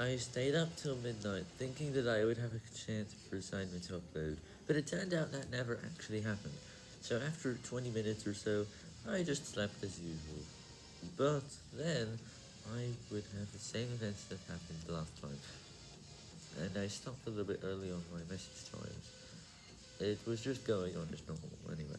I stayed up till midnight, thinking that I would have a chance for assignment to upload, but it turned out that never actually happened. So after 20 minutes or so, I just slept as usual. But then, I would have the same events that happened last time, and I stopped a little bit early on my message times. It was just going on as normal anyway.